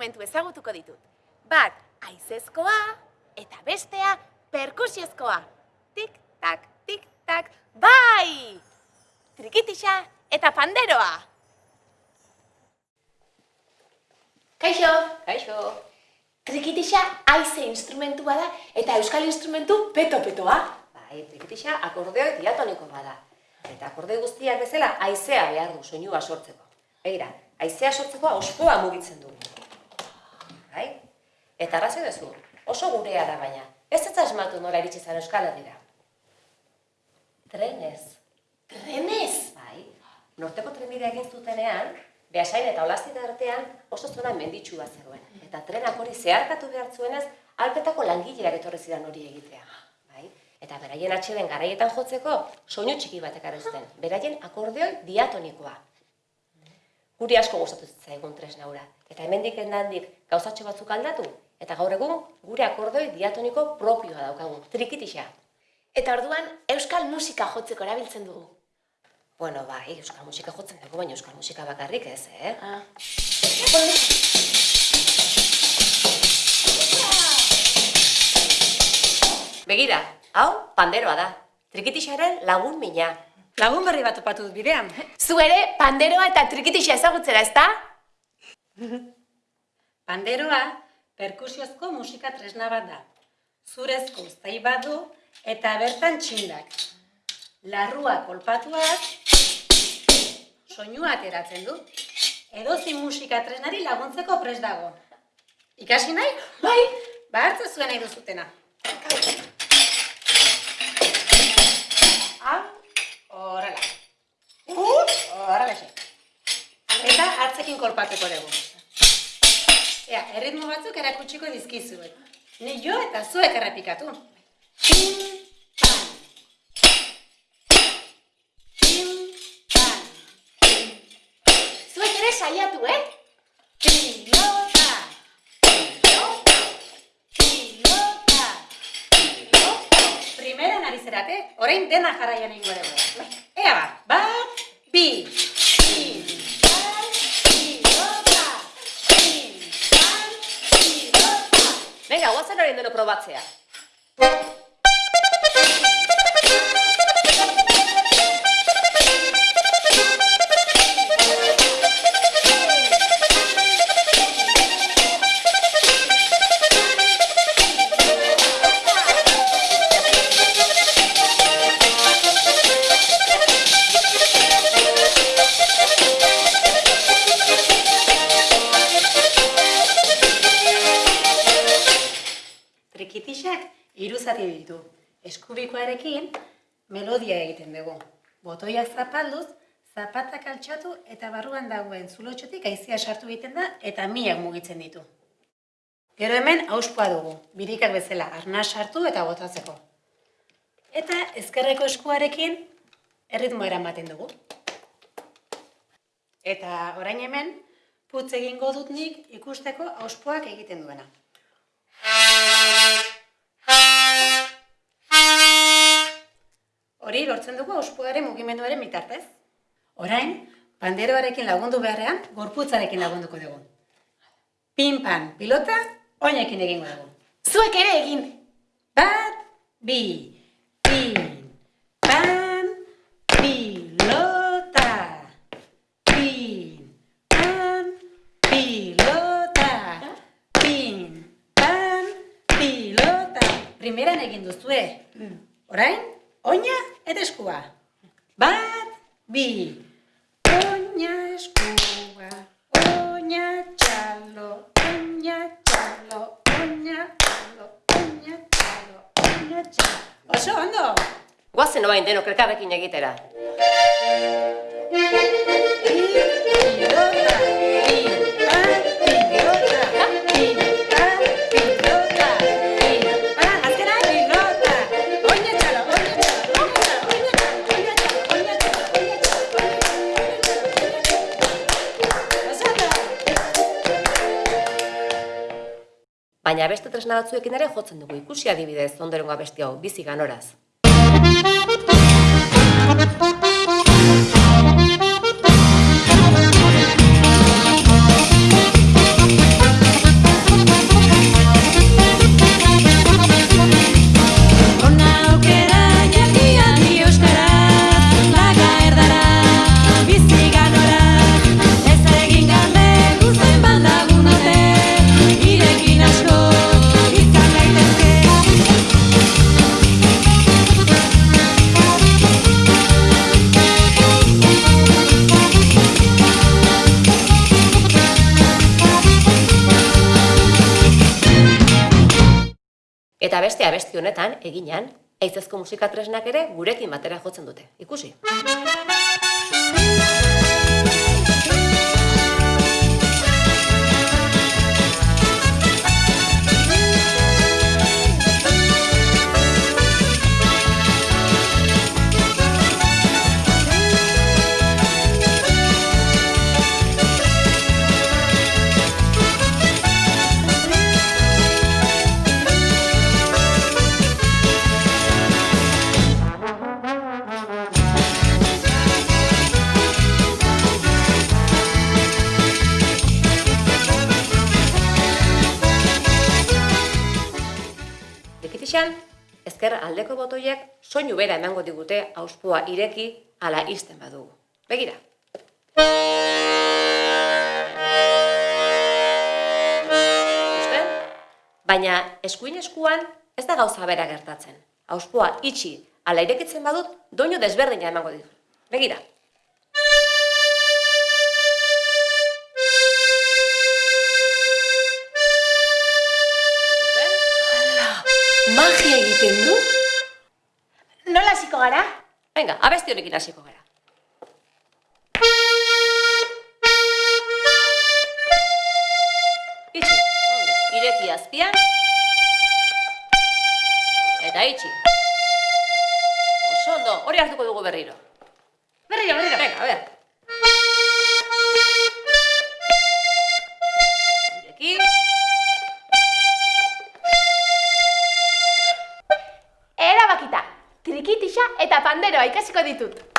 instrumentu ezagutuko ditut. Bat, aizezkoa, eta bestea, perkusiozkoa. Tik, tak, tik, tak, bai! Trikitixa eta panderoa. Kaixo, Kaixo. trikitixa aize instrumentua da eta euskal instrumentu peto-petoa. Bai, trikitixa akordeoi diatoniko bada. Eta akorde guztiak bezala haizea behar du soinua sortzeko. Begira, haizea sortzeko auspoa mugitzen du. Eta arrazoi duzu, oso gurea da baina. Ez ez asmatu nora iritsi zara Euskal Herrira. Trenez. Trenez! Bai, norteko trenbidea egin zutenean, Beasain eta Olazita artean oso zona bat zegoen. Eta trenak hori zeharkatu behar zuenez, alpetako langileak etorri zidan hori egitea. Bai? Eta beraien atxeden garaietan jotzeko, soinu txiki batek zuten. Beraien akordeoi diatonikoa. Guri asko gustatu zitzaigun tresna hura. Eta hemendik endandik gauzatxo batzuk aldatu, eta gaur egun gure akordeoi diatoniko propioa daukagu, trikitixa. Eta orduan euskal musika jotzeko erabiltzen dugu. Bueno, bai, euskal musika jotzen dugu, baina euskal musika bakarrik ez, eh? Ah. Begira, hau panderoa da. Trikitixaren lagun mina. Lagun berri bat topatu dut bidean. Zu ere panderoa eta trikitixa ezagutzera, ezta? Panderoa, perkusiozko musika tresna bat da. Zurezko uztai bat du eta bertan txindak. Larrua kolpatuak, soinua ateratzen du. Edozi musika tresnari laguntzeko pres dago. Ikasi nahi? Bai. Ba, hartze zuen nahi duzutena. Hau, horrela. Horrela xe. Eta hartzekin kolpatuko dugu. Ea, erritmo batzuk erakutsiko dizkizuet. Ni jo eta zuek errepikatu. Pim, pam. Pim, pam. Zuek ere saiatu, eh? Pilota. Pilota. Pilota. Pilota. Primeran ari zerate, orain dena jarraian ingo dugu. Ea ba, bat, bi, Venga, guazen hori deno probatzea. Trikitixak hiru zati ditu. Eskubikoarekin melodia egiten dugu. Botoia zapalduz, zapatak altxatu eta barruan dagoen zulotxotik aizia sartu egiten da eta miak mugitzen ditu. Gero hemen auspoa dugu, birikak bezala, arna sartu eta botatzeko. Eta ezkerreko eskuarekin erritmoa eramaten dugu. Eta orain hemen, putz egingo dut nik ikusteko auspoak egiten duena. Hori lortzen dugu auspuaren mugimenduaren bitartez. Orain, panderoarekin lagundu beharrean, gorputzarekin lagunduko dugu. Pin-pan, pilota, oinekin egingo dugu. Zuek ere egin. Bat, bi, pin, pan, pilota. Pin, pan, pilota. Pin, pan, pilota. Primeran egin duzue. Orain, oina eta eskua. Bat, bi, oina eskua, oina txalo, oina txalo, oina txalo, oina txalo, oina txalo. Oso ondo! Guazen oain denok elkarrekin egitera. Pilota, Baina beste tresna batzuekin ere jotzen dugu ikusi adibidez ondorengo abesti hau bizi ganoraz. Eta beste abesti honetan, eginan, aizezko musika tresnak ere gurekin batera jotzen dute. Ikusi. Dekitixan, ezker aldeko botoiek soinu bera emango digute auspoa ireki ala isten badugu. Begira. Ikusten? Baina eskuin eskuan ez da gauza bera gertatzen. Auspoa itxi ala irekitzen badut, doinu desberdina emango ditu. Begira. Egiten du? Nola hasiko gara? Venga, abesti honekin hasiko gara. Itxi, ongi, ireki azpian. Eta itxi. Oso ondo, hori hartuko dugu berriro. Berriro, berriro. Venga, a ver. Panderoa ikasiko ditut.